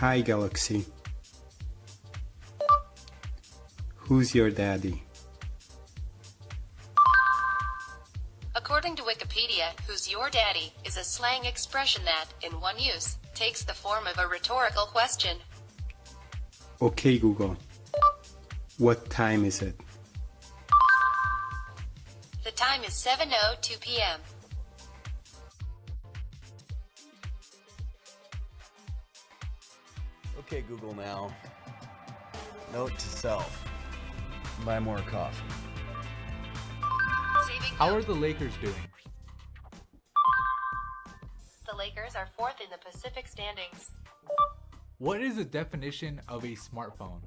Hi Galaxy. Who's your daddy? According to Wikipedia, who's your daddy is a slang expression that, in one use, takes the form of a rhetorical question. Okay Google. What time is it? The time is 7.02 p.m. Okay, Google now. Note to self. Buy more coffee. How are the Lakers doing? The Lakers are fourth in the Pacific standings. What is the definition of a smartphone?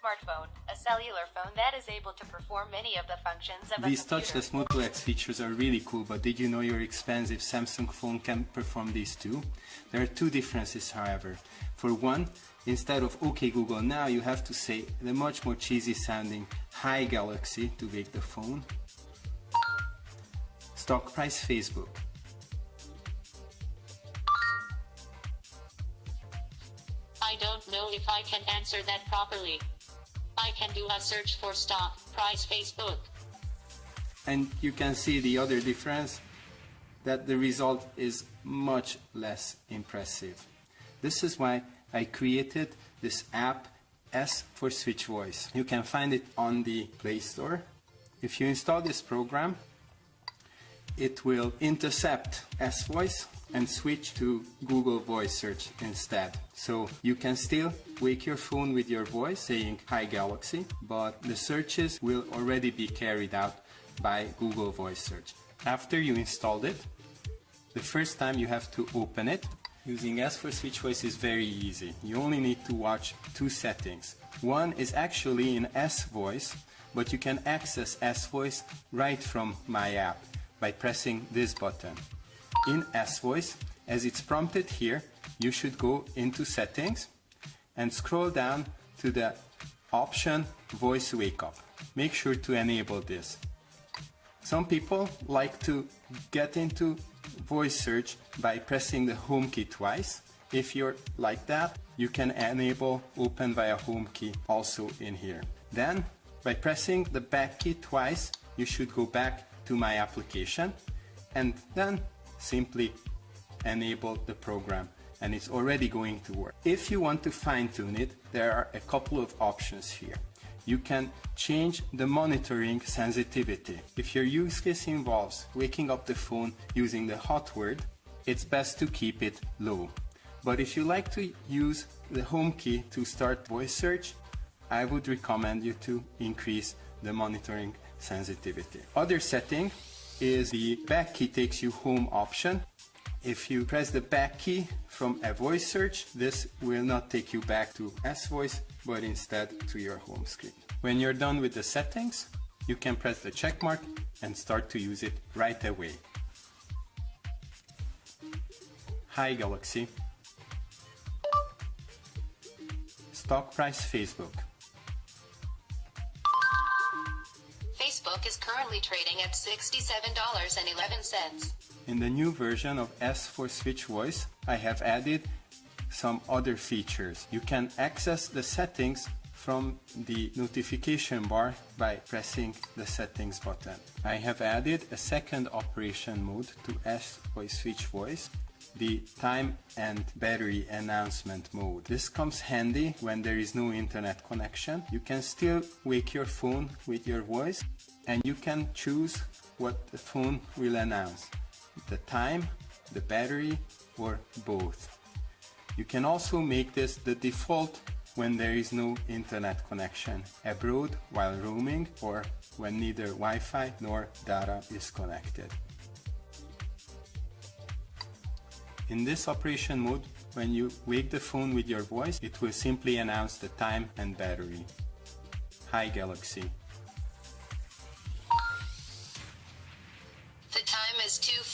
Smartphone, a cellular phone that is able to perform many of the functions of These a computer. touchless Moto X features are really cool, but did you know your expensive Samsung phone can perform these too? There are two differences, however. For one, instead of OK Google now, you have to say the much more cheesy sounding Hi Galaxy to wake the phone. Stock price Facebook. I don't know if I can answer that properly. I can do a search for stock price Facebook. And you can see the other difference that the result is much less impressive. This is why I created this app S for Switch Voice. You can find it on the Play Store. If you install this program, it will intercept S Voice and switch to Google Voice Search instead. So you can still wake your phone with your voice saying Hi Galaxy, but the searches will already be carried out by Google Voice Search. After you installed it, the first time you have to open it. Using S for Switch Voice is very easy. You only need to watch two settings. One is actually in S Voice, but you can access S Voice right from my app by pressing this button. In S Voice, as it's prompted here, you should go into settings and scroll down to the option Voice Wake Up. Make sure to enable this. Some people like to get into voice search by pressing the home key twice. If you're like that, you can enable open via home key also in here. Then, by pressing the back key twice, you should go back to my application and then simply enable the program and it's already going to work. If you want to fine tune it, there are a couple of options here you can change the monitoring sensitivity. If your use case involves waking up the phone using the hot word, it's best to keep it low. But if you like to use the home key to start voice search, I would recommend you to increase the monitoring sensitivity. Other setting is the back key takes you home option. If you press the back key from a voice search, this will not take you back to S-Voice, but instead to your home screen. When you're done with the settings, you can press the check mark and start to use it right away. Hi Galaxy. Stock price Facebook. Currently trading at $67.11. In the new version of S for Switch Voice, I have added some other features. You can access the settings from the notification bar by pressing the settings button. I have added a second operation mode to S for Switch Voice, the time and battery announcement mode. This comes handy when there is no internet connection. You can still wake your phone with your voice and you can choose what the phone will announce the time, the battery, or both. You can also make this the default when there is no internet connection abroad while roaming or when neither Wi-Fi nor data is connected. In this operation mode, when you wake the phone with your voice, it will simply announce the time and battery. Hi Galaxy.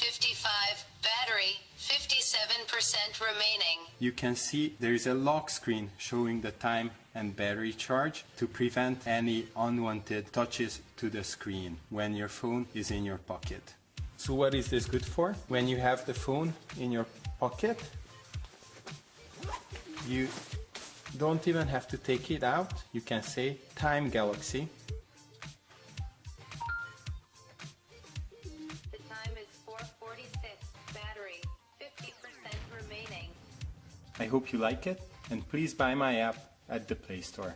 55, battery, 57% remaining. You can see there is a lock screen showing the time and battery charge to prevent any unwanted touches to the screen when your phone is in your pocket. So what is this good for? When you have the phone in your pocket, you don't even have to take it out. You can say Time Galaxy I hope you like it and please buy my app at the Play Store.